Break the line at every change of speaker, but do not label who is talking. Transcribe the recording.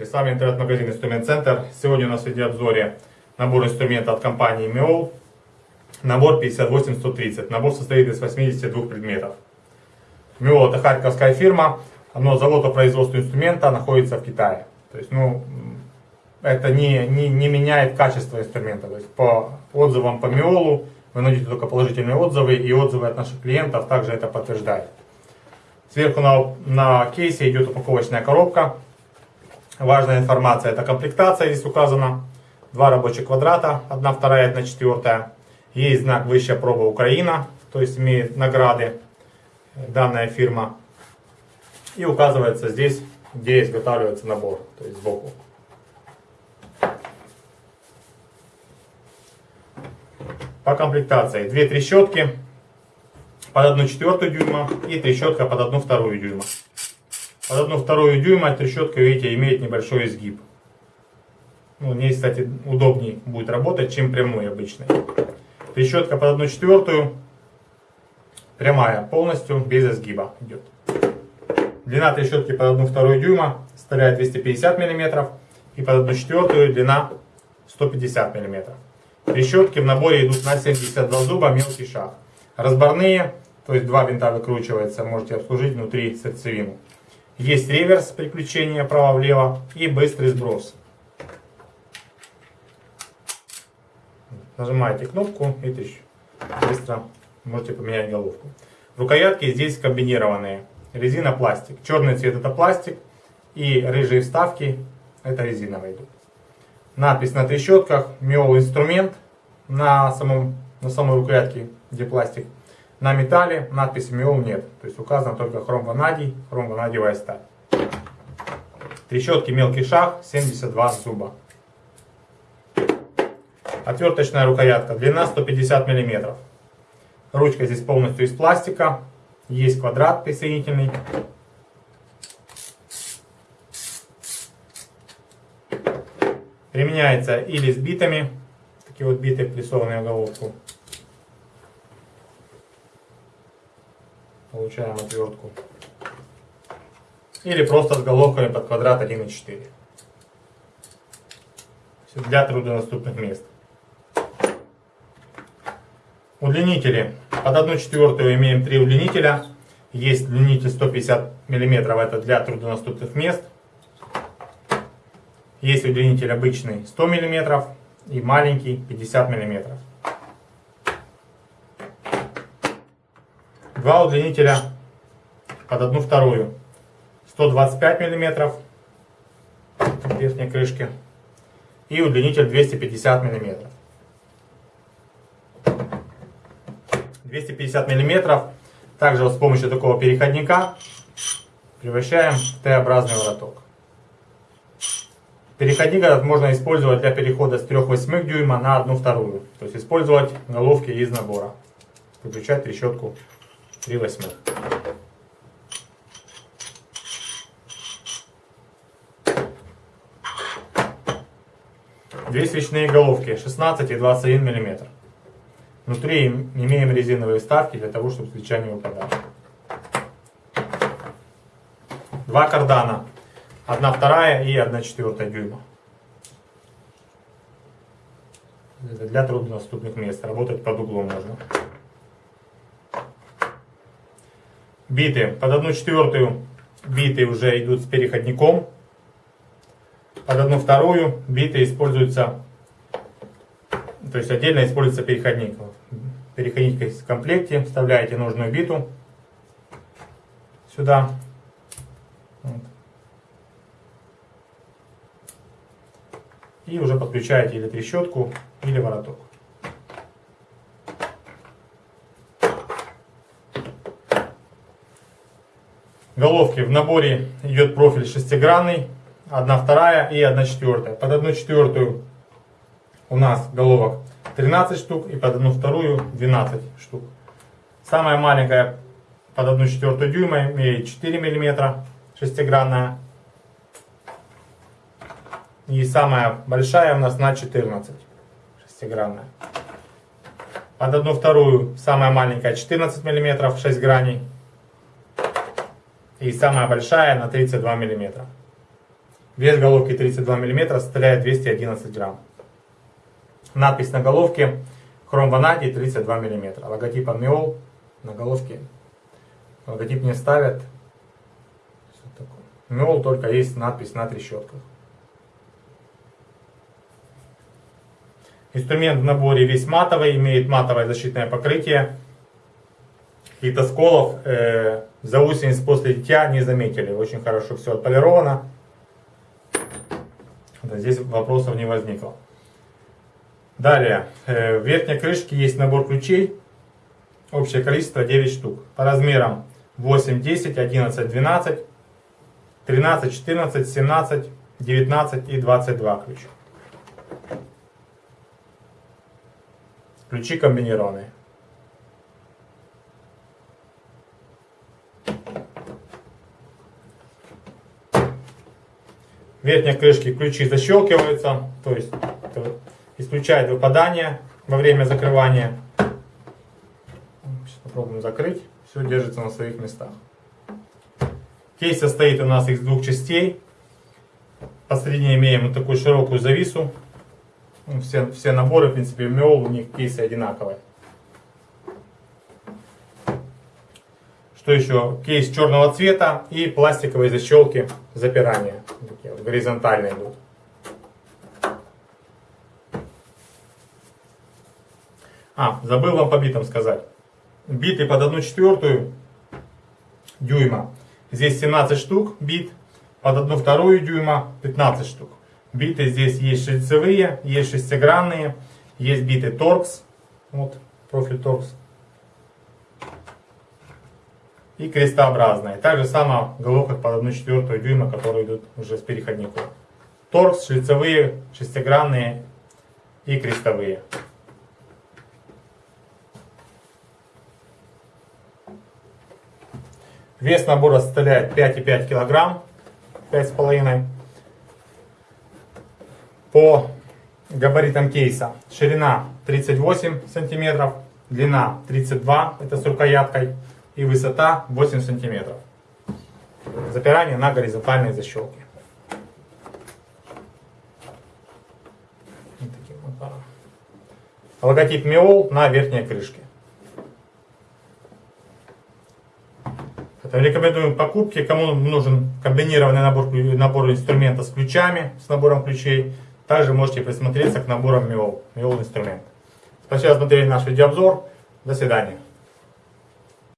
Здравствуйте, с вами интернет-магазин Инструмент Центр. Сегодня у нас в видеообзоре набор инструмента от компании Миол. Набор 58130. Набор состоит из 82 предметов. Миол это харьковская фирма, но завод по производству инструмента находится в Китае. То есть, ну, это не, не, не меняет качество инструмента. То есть, по отзывам по Миолу вы найдете только положительные отзывы, и отзывы от наших клиентов также это подтверждают. Сверху на, на кейсе идет упаковочная коробка. Важная информация, это комплектация здесь указана. Два рабочих квадрата, одна вторая, одна четвертая. Есть знак «Высшая проба Украина», то есть имеет награды данная фирма. И указывается здесь, где изготавливается набор, то есть сбоку. По комплектации две трещотки под одну четвертую дюйма и трещотка под одну вторую дюйма. Под одну вторую дюйма трещотка, видите, имеет небольшой изгиб. Ну, ней, кстати, удобнее будет работать, чем прямой обычной. Трещотка под одну четвертую прямая, полностью без изгиба идет. Длина трещотки под одну вторую дюйма составляет 250 мм и под одну четвертую длина 150 мм. Трещотки в наборе идут на 72 зуба, мелкий шаг. Разборные, то есть два винта выкручивается, можете обслужить внутри сердцевину. Есть реверс приключения право-влево и быстрый сброс. Нажимаете кнопку и тысяч. быстро можете поменять головку. Рукоятки здесь комбинированные. Резина пластик. Черный цвет это пластик и рыжие вставки это резиновые идут. Надпись на трещотках Миол инструмент на, самом, на самой рукоятке, где пластик. На металле надписи Миол нет. То есть указано только хром-ванадий, хром-ванадиевая сталь. Трещотки мелкий шаг, 72 зуба. Отверточная рукоятка, длина 150 мм. Ручка здесь полностью из пластика. Есть квадрат присоединительный. Применяется или с битами, такие вот биты, прессованные головку. Получаем отвертку. Или просто с головками под квадрат 1,4. Для труднодоступных мест. Удлинители. Под 1 четвертую имеем 3 удлинителя. Есть удлинитель 150 мм, это для труднодоступных мест. Есть удлинитель обычный 100 мм и маленький 50 мм. Два удлинителя под одну вторую. 125 мм в верхней крышке и удлинитель 250 мм. 250 мм. Также вот с помощью такого переходника превращаем в Т-образный вороток. Переходник этот можно использовать для перехода с 3,8 дюйма на 1 вторую. То есть использовать головки из набора. Выключать трещотку 3,8. Две свечные головки 16 и 21 мм. Внутри имеем резиновые вставки для того, чтобы свеча не выпадала. Два кардана Одна вторая и одна четвертая дюйма. Это для труднодоступных мест. Работать под углом можно. Биты. Под одну четвертую биты уже идут с переходником. Под одну вторую биты используются, то есть отдельно используется переходник. Переходник в комплекте. Вставляете нужную биту сюда. Вот. и уже подключаете или трещотку, или вороток. Головки в наборе идет профиль шестигранный, одна вторая и одна четвертая. Под одну четвертую у нас головок 13 штук и под одну вторую 12 штук. Самая маленькая под одну четвертую дюйма имеет 4 мм шестигранная. И самая большая у нас на 14 шестигранная. Под одну вторую самая маленькая 14 мм 6 граней. И самая большая на 32 мм. Вес головки 32 мм, составляет 211 грамм. Надпись на головке хром ванадий 32 мм. Логотип Амиол на головке. Логотип не ставят. Миол только есть надпись на трещотках. Инструмент в наборе весь матовый, имеет матовое защитное покрытие. И тосколов э, заусениц после литья не заметили. Очень хорошо все отполировано. Здесь вопросов не возникло. Далее, э, в верхней крышке есть набор ключей. Общее количество 9 штук. По размерам 8, 10, 11, 12, 13, 14, 17, 19 и 22 ключа. Ключи комбинированные. Верхней крышке ключи защелкиваются, то есть исключает выпадание во время закрывания. Сейчас попробуем закрыть. Все держится на своих местах. Кейс состоит у нас из двух частей. Посередине имеем вот такую широкую завису ну, все, все наборы, в принципе, МЕОЛ, у них кейсы одинаковые. Что еще? Кейс черного цвета и пластиковые защелки запирания. Такие вот горизонтальные идут. А, забыл вам по битам сказать. Биты под 1 четвертую дюйма. Здесь 17 штук бит, под 1 вторую дюйма 15 штук. Биты здесь есть шлицевые, есть шестигранные, есть биты торкс, вот профиль торкс. И крестообразные. Так же в головках под 1 четвертую дюйма, которые идут уже с переходником. Торкс, шлицевые, шестигранные и крестовые. Вес набора составляет 5,5 кг, 5,5 по габаритам кейса. Ширина 38 сантиметров, длина 32, это с рукояткой, и высота 8 сантиметров. Запирание на горизонтальные защелки. Логотип Миол на верхней крышке. Рекомендуем покупки, кому нужен комбинированный набор, набор инструмента с ключами, с набором ключей. Также можете присмотреться к наборам МИОЛ, МИОЛ инструмент. Спасибо за смотрели наш видеообзор. До свидания.